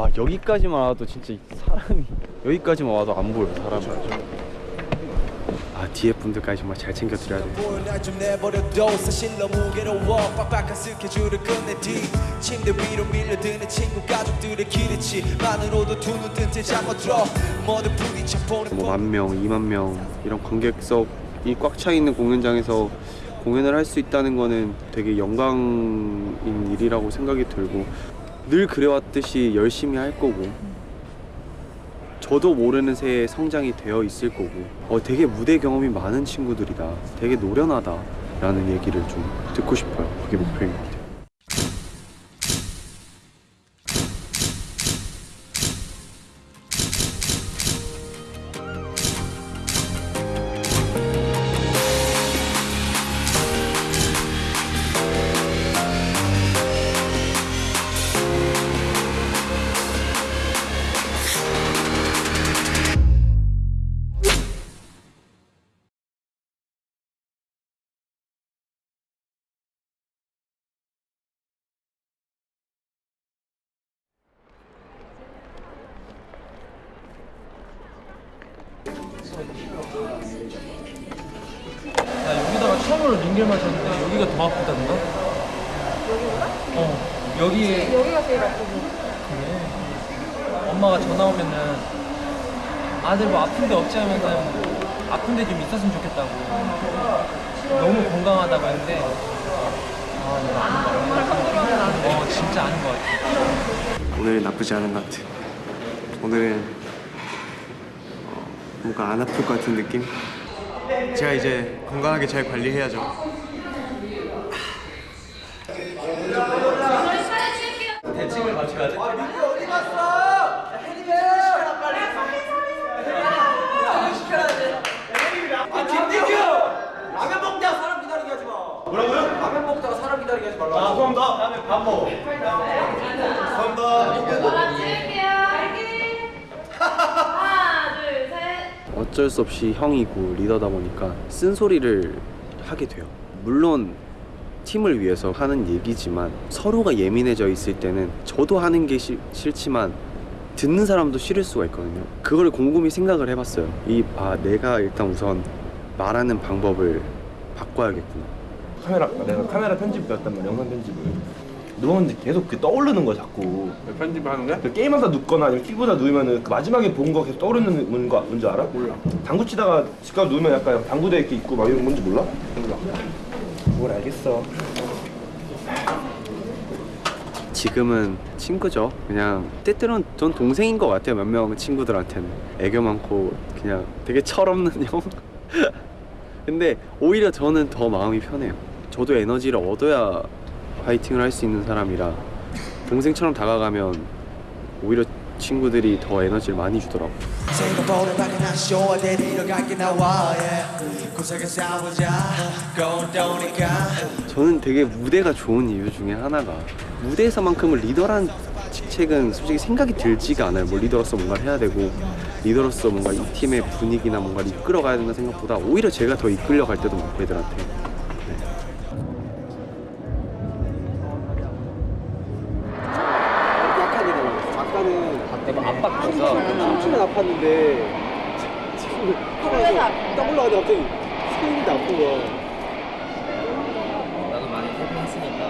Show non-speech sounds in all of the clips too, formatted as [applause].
아 여기까지만 와도 진짜 사람이 [laughs] 여기까지만 와도 안 보여 사람이. 아 뒤에 분들까지 정말 잘 챙겨드려야 돼. 보여 날좀 내버려둬. 사실 너무 괴로워. 빡빡한 스케줄을 끝내 뒤. 침대 위로 밀려드는 친구 가족들의 기대치. 만으로도 두눈뜬채 잠못 들어 모두 부딪혀 보는 뭐만 명, 2만 명 이런 관객석이 꽉 차 있는 공연장에서 공연을 할 수 있다는 거는 되게 영광인 일이라고 생각이 들고 늘 그래왔듯이 열심히 할 거고 저도 모르는 새에 성장이 되어 있을 거고 어, 되게 무대 경험이 많은 친구들이다. 되게 노련하다 라는 얘기를 좀 듣고 싶어요. 그게 같 링겔 마셨는데 여기가 더 아프다던가? 여기보다? 어 여기에 여기가 제일 아프고 그래 엄마가 전화 오면은 아들 뭐 아픈 데 없지 하면은 아픈 데 좀 있었으면 좋겠다고 너무 건강하다고 했는데 아 내가 아닌 것 같아 어 진짜 아닌 것 같아 오늘은 나쁘지 않은 것 같아. 오늘은 어, 뭔가 안 아플 것 같은 느낌? 제가 이제 건강하게 잘 관리해야죠. 대칭을 맞춰야 돼? 하나 둘셋 어쩔 수 없이 형이고 리더다 보니까 쓴소리를 하게 돼요. 물론 팀을 위해서 하는 얘기지만 서로가 예민해져 있을 때는 저도 하는 게 싫, 싫지만 듣는 사람도 싫을 수가 있거든요. 그걸 곰곰이 생각을 해봤어요. 이, 아, 내가 일단 우선 말하는 방법을 바꿔야겠구나. 카메라 내가 카메라 편집 배웠단 말이야 영상 편집을 누웠는데 계속 그 떠오르는 거야 자꾸 편집하는 거야? 그 게임하다 눕거나 아니면 TV보다 누우면은 그 마지막에 본 거 계속 떠오르는 뭔 거, 뭔지 알아? 몰라 당구 치다가 집가 누우면 약간 당구대 이렇게 있고 막 이런 건지 몰라? 몰라 뭘 알겠어 지금은 친구죠. 그냥 때때로는 전 동생인 것 같아요. 몇 명 친구들한테는 애교 많고 그냥 되게 철없는 [laughs] 형. 근데 오히려 저는 더 마음이 편해요. 저도 에너지를 얻어야 파이팅을 할 수 있는 사람이라 동생처럼 다가가면 오히려 친구들이 더 에너지를 많이 주더라고. 건도니까 저는 되게 무대가 좋은 이유 중에 하나가 무대에서만큼은 리더란 직책은 솔직히 생각이 들지가 않아요. 뭐 리더로서 뭔가를 해야 되고 리더로서 뭔가 이 팀의 분위기나 뭔가를 이끌어가야 된다는 생각보다 오히려 제가 더 이끌려갈 때도 많고 애들한테 네. 약한 일이 아까는 내가 압박해서. 춤추면 아팠는데 지금 딱 올라가는데 갑자기. 스케일인데 아픈 거야. 나도 많이 탈피했으니까.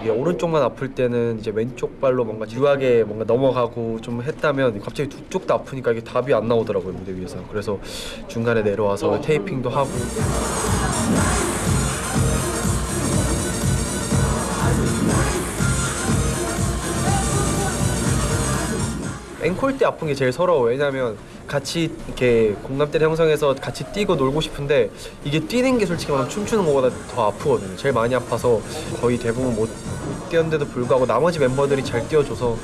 이게 오른쪽만 아플 때는 이제 왼쪽 발로 뭔가 유하게 뭔가 넘어가고 좀 했다면 갑자기 두 쪽 다 아프니까 이게 답이 안 나오더라고요 무대 위에서. 그래서 중간에 내려와서 테이핑도 하고 앵콜 때 아픈 게 제일 서러워 왜냐면 같이 이렇게 공감대를 형성해서 같이 뛰고 놀고 싶은데 이게 뛰는 게 솔직히 말하면 춤추는 것보다 더 아프거든요 제일 많이 아파서 거의 대부분 못, 못 뛰었는데도 불구하고 나머지 멤버들이 잘 뛰어줘서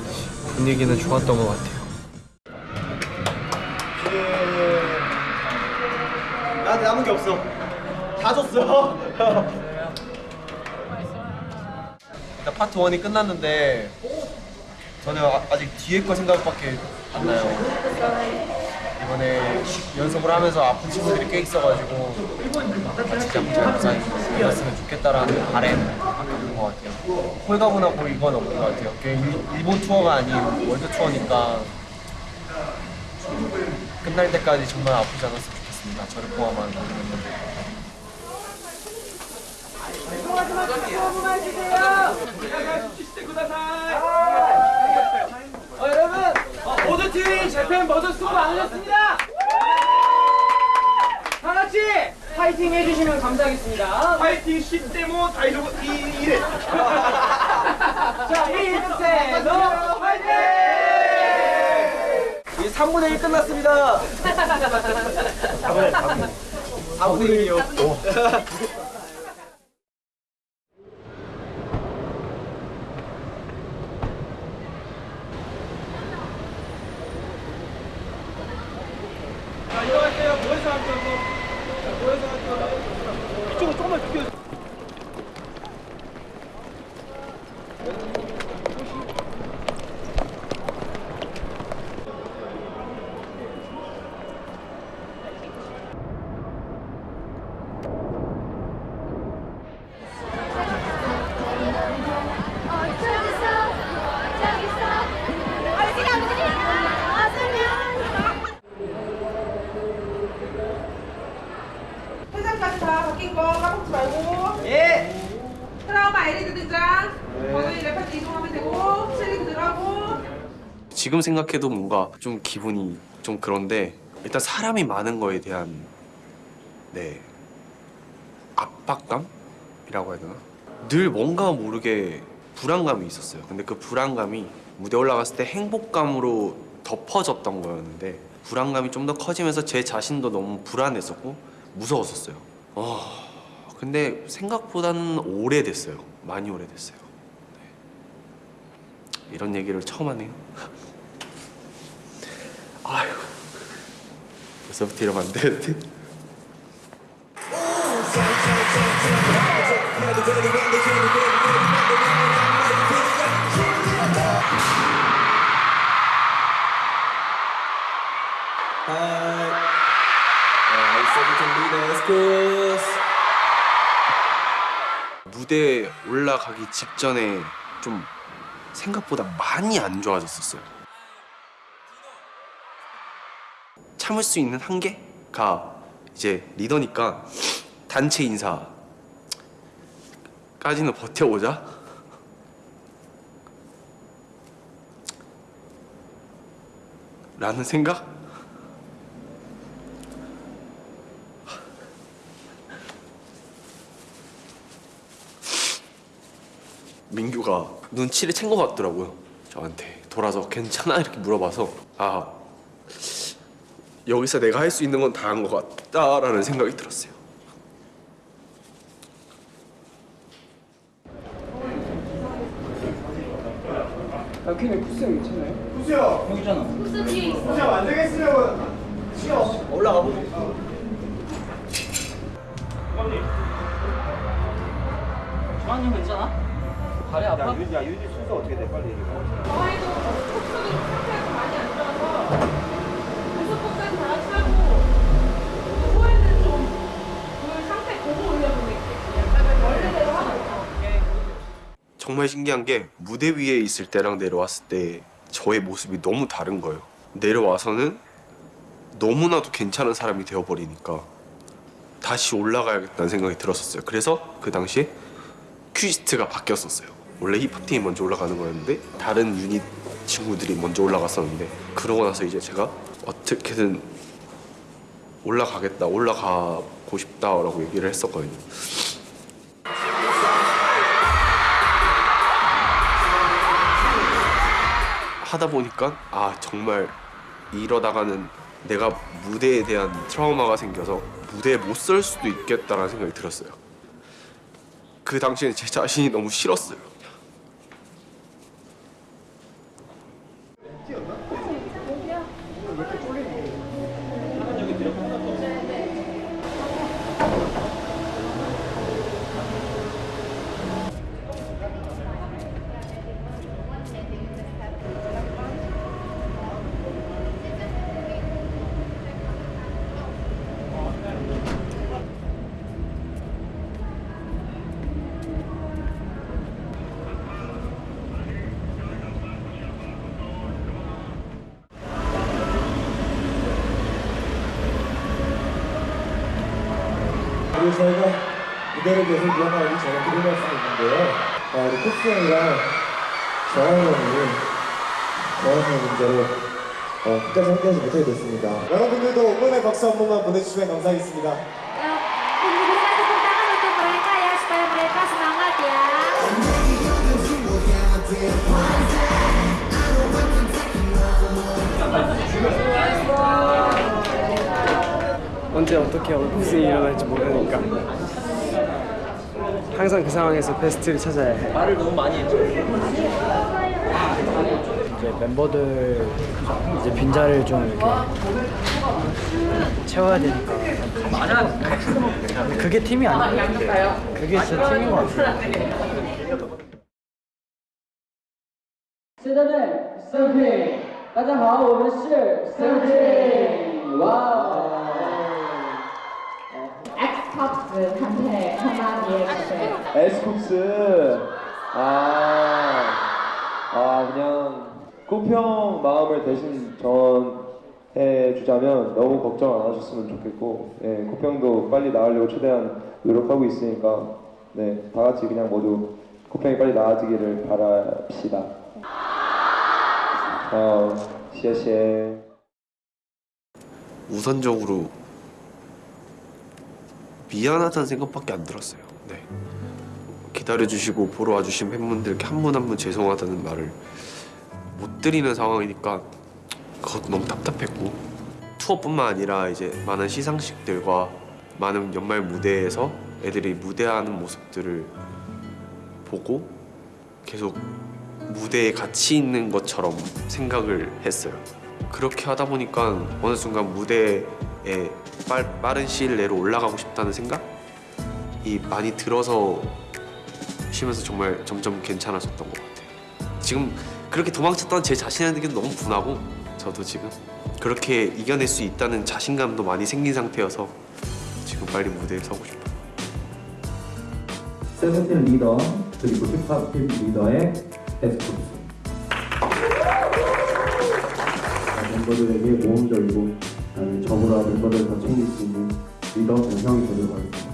분위기는 좋았던 것 같아요 나한테 남은 게 없어. 다 줬어. [laughs] 파트 1이 끝났는데 저는 아, 아직 뒤에 거 생각밖에 안 나요 이번에 연습을 하면서 아픈 친구들이 꽤 있어가지고 같이 잡자 스타일이었으면 좋겠다라는 바램 밖에 것 같아요. 홀가분하고 이건 없는 것 같아요. 일- 일본 투어가 아닌 월드 투어니까 끝날 때까지 정말 아프지 않았으면 좋겠습니다. 저를 포함한 모든 멤버들. 모두 팀이 재팬 버전 수고 많으셨습니다. 다 같이 파이팅 해주시면 감사하겠습니다. 파이팅 10대모 다이로고 2일. 자, 1세 너 파이팅! 이 3분의 1 끝났습니다. [laughs] 4분의 1이요. 자, 이쪽으로 조금만 비켜. 회장까지 다 바뀐 거 까먹지 말고 예 트라우마 LED 등장 거기 레퍼트 이동하면 되고 셀리 그대로하고 지금 생각해도 뭔가 좀 기분이 좀 그런데 일단 사람이 많은 거에 대한 네 압박감이라고 해야 되나? 늘 뭔가 모르게 불안감이 있었어요. 근데 그 불안감이 무대 올라갔을 때 행복감으로 덮어졌던 거였는데 불안감이 좀 더 커지면서 제 자신도 너무 불안했었고 무서웠었어요. 어, 근데 생각보다는 오래됐어요. 많이 오래됐어요. 네. 이런 얘기를 처음 하네요. [laughs] 아휴 벌써부터 이러면 안 되는데 무대에 올라가기 직전에 좀 생각보다 많이 안 좋아졌었어요. 참을 수 있는 한계가 이제 리더니까 단체 인사까지는 버텨보자. 라는 생각? 민규가 눈치를 챈 것 같더라고요. 저한테 돌아서 괜찮아 이렇게 물어봐서 아 여기서 내가 할 수 있는 건 다 한 것 같다라는 생각이 들었어요. 부스 뒤에 있어. 주한님 신기한 게 무대 위에 있을 때랑 내려왔을 때 저의 모습이 너무 다른 거예요. 내려와서는 너무나도 괜찮은 사람이 되어버리니까 다시 올라가야겠다는 생각이 들었었어요. 그래서 그 당시에 퀴즈트가 바뀌었었어요. 원래 힙합팀이 먼저 올라가는 거였는데 다른 유닛 친구들이 먼저 올라갔었는데 그러고 나서 이제 제가 어떻게든 올라가겠다, 올라가고 싶다라고 얘기를 했었거든요. 하다 보니까 아 정말 이러다가는 내가 무대에 대한 트라우마가 생겨서 무대에 못 설 수도 있겠다라는 생각이 들었어요. 그 당시엔 제 자신이 너무 싫었어요. 그리고 저희가 무대를 계속 이어나가기 전에 드릴 말씀이 있는데요. 아, 우리 코스 형이랑 정한 형이 정한 문제로 어, 끝까지 함께하지 못하게 됐습니다. 여러분들도 응원의 박수 한 번만 보내주시면 감사하겠습니다. Tunggu 언제 어떻게 무슨 일이 일어날지 모르니까 항상 그 상황에서 베스트를 찾아야 해. 말을 너무 많이 했죠. 이제 멤버들 이제 빈자리를 좀 이렇게 채워야 되니까. 그게 팀이 아니야. 그게 진짜 팀인 것 같아. 现在呢，Seventeen，大家好，我们是 Seventeen，哇 에스쿱스한테 한마디 해주세요. 에스쿱스. 아, 아 그냥 꽃평 마음을 대신 전해 주자면 너무 걱정 안 하셨으면 좋겠고, 예, 꽃평도 빨리 나으려고 최대한 노력하고 있으니까, 네, 다 같이 그냥 모두 꽃평이 빨리 나아지기를 바랍시다. 어, 시에시에. 우선적으로 미안하다는 생각밖에 안 들었어요. 네. 기다려주시고 보러 와주신 팬분들께 한 분 한 분 죄송하다는 말을 못 드리는 상황이니까 그것도 너무 답답했고 투어뿐만 아니라 이제 많은 시상식들과 많은 연말 무대에서 애들이 무대하는 모습들을 보고 계속 무대에 같이 있는 것처럼 생각을 했어요. 그렇게 하다 보니까 어느 순간 무대에 빨, 빠른 시일 내로 올라가고 싶다는 생각이 많이 들어서 쉬면서 정말 점점 괜찮아졌던 것 같아요. 지금 그렇게 도망쳤던 제 자신에게 너무 분하고 저도 지금 그렇게 이겨낼 수 있다는 자신감도 많이 생긴 상태여서 지금 빨리 무대에 서고 싶어요. 세븐틴 리더 그리고 힙합 팀 리더의 에스쿱스 멤버들에게 모험적이고 저보다 멤버들 더 챙길 수 있는 리더 변형이 되도록 하겠습니다.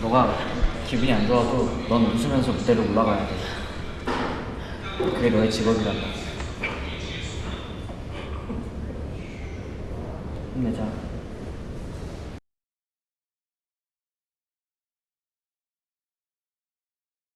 너가 기분이 안 좋아도 넌 웃으면서 무대로 올라가야 돼. 그게 너의 직업이란다. 힘내자.